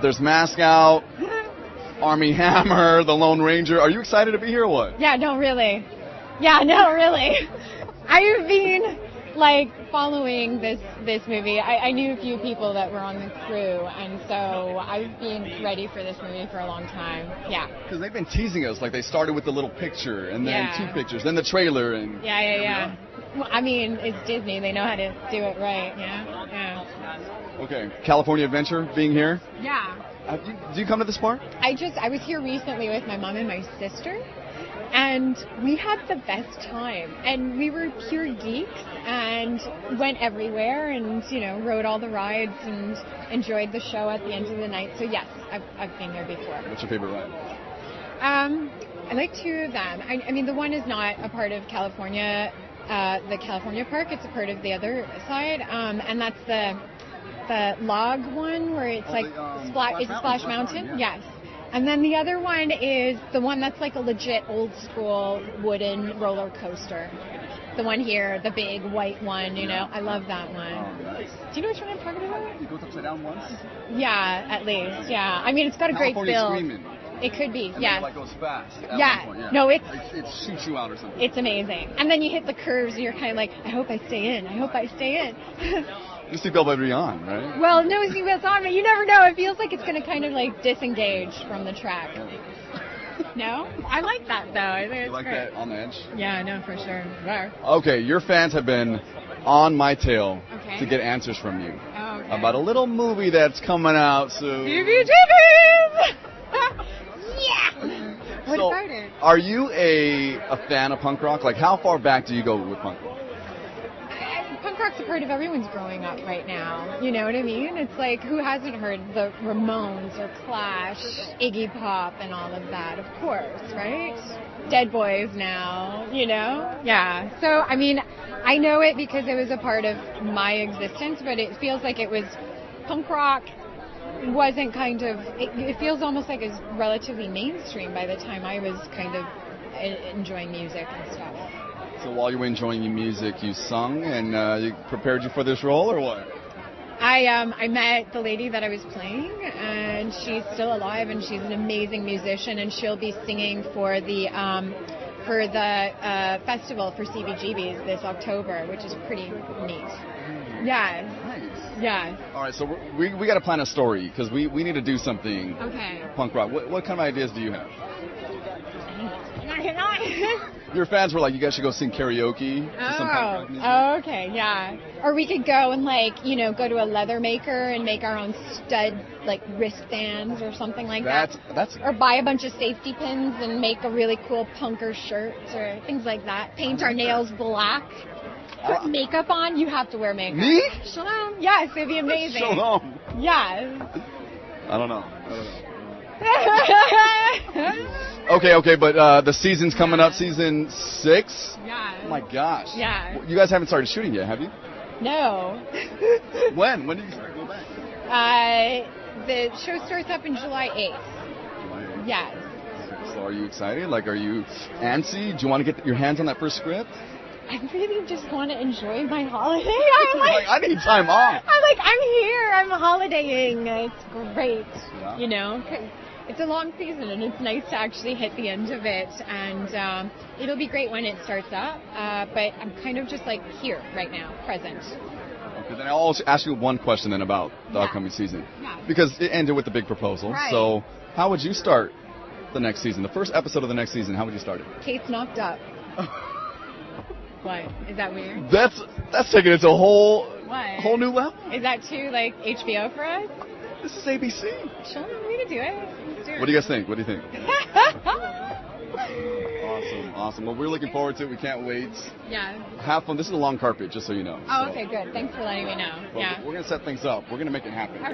There's Mask Out, Armie Hammer, The Lone Ranger. Are you excited to be here or what? Yeah, no, really. Yeah, no, really. I've been like following this this movie. I, I knew a few people that were on the crew, and so I've been ready for this movie for a long time. Yeah. Because they've been teasing us. Like they started with the little picture, and then Yeah. two pictures, then the trailer, and Yeah, yeah, yeah. Well, I mean, it's Disney. They know how to do it right. Yeah. Okay, California Adventure being here. Yeah. Have you, do you come to this park? I just I was here recently with my mom and my sister and we had the best time and we were pure geeks and went everywhere and you know rode all the rides and enjoyed the show at the end of the night so yes I've, I've been there before What's your favorite ride? um, I like two of them I, I mean the one is not a part of California uh, the California park it's a part of the other side um, and that's the the log one where it's Oh, like the, um, Spla- Splash is it Mountain, Splash Mountain? Mountain, yeah. Yes. And then the other one is the one that's like a legit old school wooden roller coaster. The one here, the big white one, you know. I love that one. Oh, nice. Do you know which one I'm talking about? It goes upside down once. Yeah, at least. Yeah. I mean, it's got a great build. Screaming. It could be. And Yes. then it like goes fast. at Yeah. one point, No, it's- it, it shoots you out or something. It's amazing. And then you hit the curves and you're kind of like, I hope I stay in. I hope I stay in. you see Bell Baby on, right? well, no seatbelts on, but you never know. It feels like it's going to kind of like disengage from the track. No? I like that though. I think it's You like great. that on the edge? Yeah, no, for sure. There. Okay, your fans have been on my tail Okay. to get answers from you Oh, okay. about a little movie that's coming out soon. CBGBs! yeah! What So, about it? Are you a a fan of punk rock? Like, how far back do you go with punk rock? Rock's a part of everyone's growing up right now. You know what I mean? It's like, who hasn't heard the Ramones or Clash, Iggy Pop, and all of that? Of course, right? Dead Boys now, you know? Yeah. So, I mean, I know it because it was a part of my existence, but it feels like it was punk rock wasn't kind of it, it feels almost like it's relatively mainstream by the time I was kind of e- enjoying music and stuff. So while you were enjoying your music, you sung and uh, you prepared you for this role, or what? I um I met the lady that I was playing, and she's still alive, and she's an amazing musician, and she'll be singing for the um for the uh, festival for CBGB's this October, which is pretty neat. Yeah, Nice. yeah. All right, so we we got to plan a story because we, we need to do something Okay. punk rock. What, what kind of ideas do you have? Your fans were like, you guys should go sing karaoke. Oh, oh, okay, yeah. Or we could go and like, you know, go to a leather maker and make our own stud like wristbands or something like That's that. that's Or buy a bunch of safety pins and make a really cool punker shirt or things like that. Paint our nails black. Put Uh, makeup on. You have to wear makeup. me. Shalom. Yes, it'd be amazing. Shalom. Yes. I don't know. I don't know. Okay, okay, but uh, the season's coming up, season six. yeah. Oh my gosh. Yeah. You guys haven't started shooting yet, have you? No. When? When did you start? Go back. Uh, the show starts up in July 8th. Yes. So are you excited? Like, are you antsy? Do you want to get your hands on that first script? I really just want to enjoy my holiday. I'm like, I need time off. I'm like, I'm here. I'm holidaying. It's great. Yeah. You know, 'cause it's a long season and it's nice to actually hit the end of it. And um, it'll be great when it starts up. Uh, but I'm kind of just like here right now, present. Okay, then I'll also ask you one question then about the Yeah. upcoming season. Yeah. Because it ended with the big proposal. Right. So how would you start the next season? The first episode of the next season, how would you start it? Kate's knocked up. What? Is that weird? That's that's taking it to a whole What? whole new level. Is that too like HBO for us? This is ABC. Sure, we can do it. Let's do it. What do you guys think? What do you think? Awesome, awesome. Well, we're looking forward to it. We can't wait. yeah. Have fun. This is a long carpet, just so you know. Oh, So- okay, good. Thanks for letting me know. But Yeah. We're gonna set things up. We're gonna make it happen.